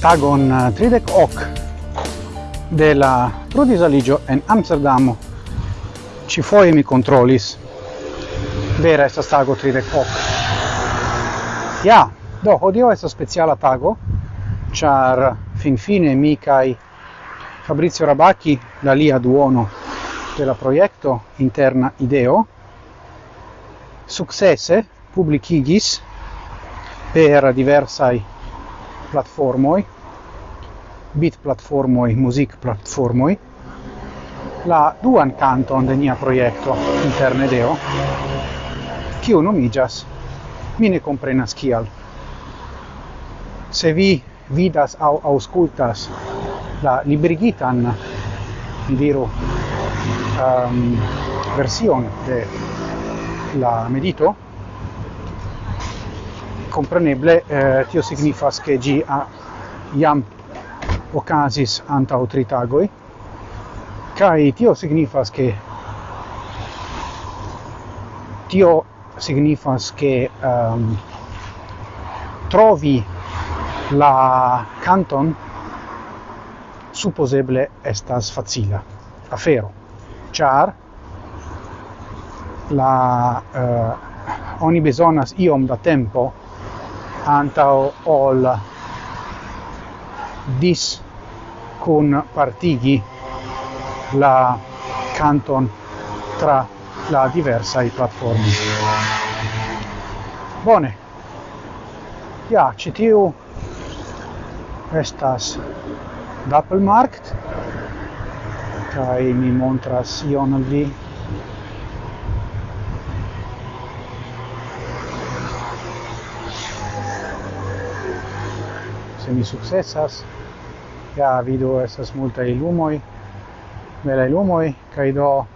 Tagon eh, 30 hoc de la prodisaligio en Amsterdamo. Ci foie mi kontrolis. Vera estas tago 30 hoc. Ja, do, odio estas speciala tago, ĉar finfine mi kaj Fabrizio Rabacchi, la lia duono de la projekto Interna Ideo, successe publicigis per diversai platformoi bit platformoi music platformoi la duan canton de nia proiecto interne deo, kiu nomigas, mi ne comprenas kial. Se vi vidas au auscultas la liberigitan, diru, um, version de la medito, compreneble eh, tio signifas che gi a iam ocasis anta o kai tio signifas che tio signifas che um, trovi la canton supposeble estas facila afero char la uh, oni bezonas iom da tempo antao ol dis cun partigi la canton tra la diversa i platformi. Bone. Ja citiu estas Doppelmarkt kai mi montras ion al vi se mi successas. Ja vidu esas multa ilumoi bela lumoj kai do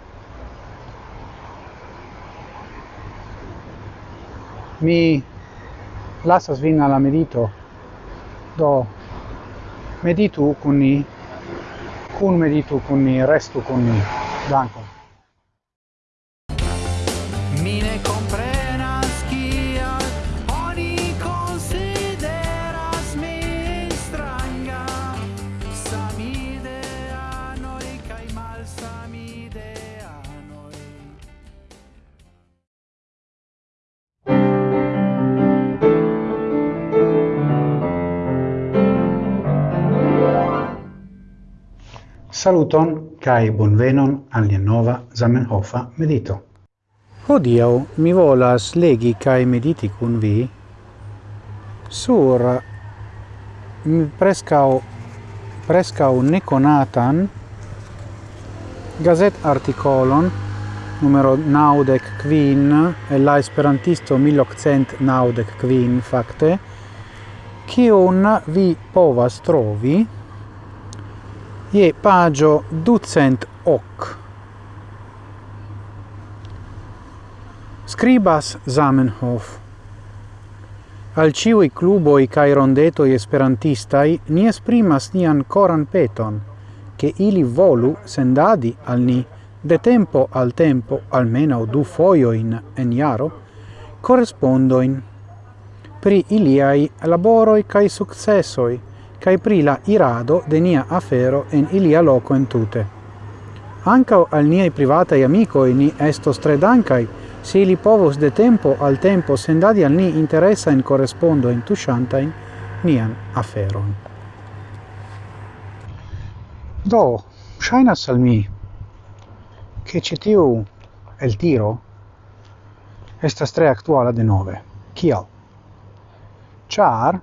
mi lasas vin alla medito do meditu kun ni kun meditu kun ni restu kun ni. Dankon. Saluton kai bonvenon al nia nova Zamenhofa medito. Hodiaŭ mi volas legi kai mediti kun vi sur mi prescau prescau neconatan gazet articolon numero naudec quin e la esperantisto 1800 naudec quin facte quion vi povas trovi je pagio ducent hoc. Scribas Zamenhof. Al ciui cluboi cae rondetoi esperantistai ni esprimas nian coran peton, che ili volu sendadi al ni de tempo al tempo almeno du foioin en iaro correspondoin pri iliai laboroi cae successoi, cae pri la irado de nia afero en ilia loco entute. Ancao al niai privatai amicoi ni estos tre dancai, se ili povos de tempo al tempo sendadi al ni interessa in correspondo in tusciantain nian aferon. Do, shainas al mi, che citiu el tiro estas tre actuala de nove. Kial? Char,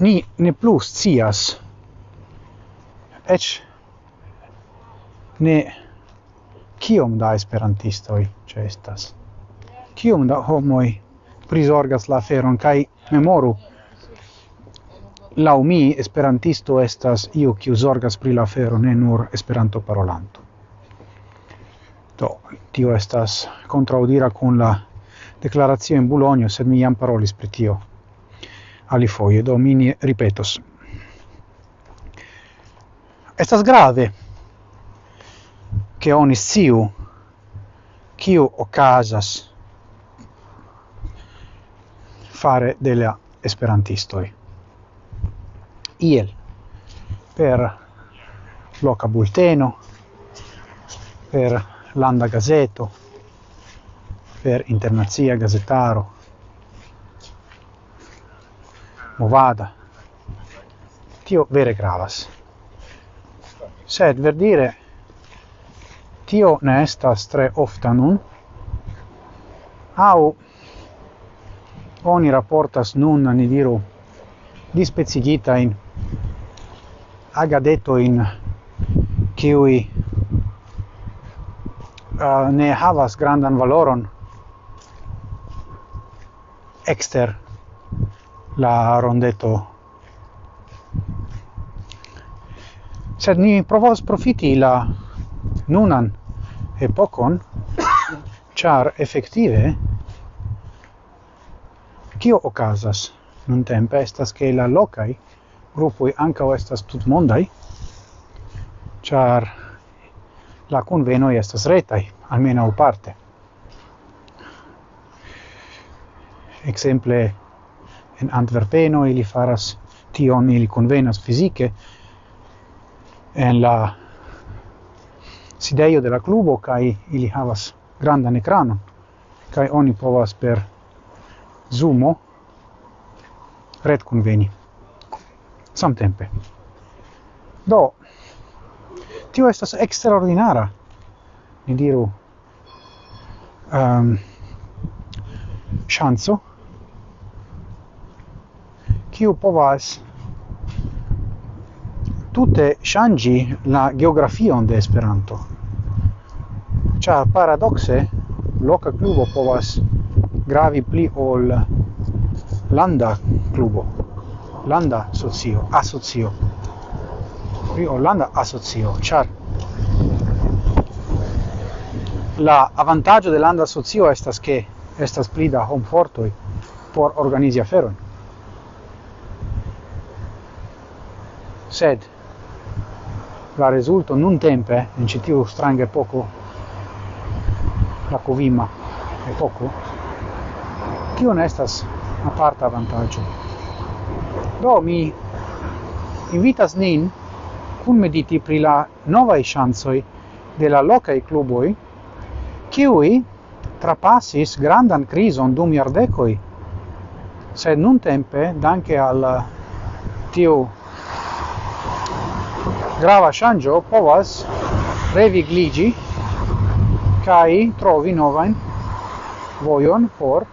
ni ne plus cias ec ne kiom da esperantistoj ĉeestas kiom da homoi prizorgas la feron kai memoru? Laumi esperantisto estas io kiu zorgas pri la fero ne nur esperanto parolanto. Do tio estas contraudira kun la deklaracio in Bolonjo sed mi jam parolis pri tio. Ali foie domini ripetos estas grave che oni siu kiu okazas fare delle esperantistoi. Iel per loca bulteno, per landa gazeto, per internazia gazetaro, movada. Tio vere gravas. Sed ver dire tio ne estas tre ofta nun, au oni raportas nun, ni diru, dispezigita in agadeto in kiui uh, ne havas grandan valoron exter la rondeto. Sed ni provos profiti la nunan epocon, char effettive kio okazas Nun tempe estas ke la locai grupoi o estas tutmondai, char la convenoi estas retai, almeno parte. Exemple, en Antwerpeno ili faras tion ili convenas fizike en la sidejo de la klubo kaj ili havas grandan ekranon kaj oni povas per Zoomo red conveni samtempe. Do tio estas extraordinara ni diru ehm, um, chanzo kiu povas tute shangi la geografion de Esperanto. Ĉar paradokse loka klubo povas gravi pli ol landa klubo, landa socio, asocio. Pri Olanda asocio, ĉar la avantaggio de landa socio estas che estas pli da homfortoj por organizi aferon. sed la resulto nun tempe in citiu strange poco la covima e poco tio ne estas aparta vantaggio do mi invitas nin cun mediti pri la novaj chansoi de la lokaj cluboi kiuj trapassis grandan crison dum iardecoi sed nuntempe danke al tiu grava ŝanĝo povas revigligi kai trovi novain voion por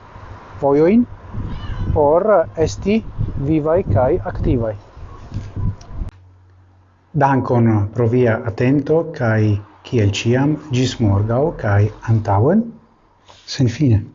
voioin por esti vivai kai activai. Dankon pro via atento kai kiel ciam gis morgau kai antauen sen fine.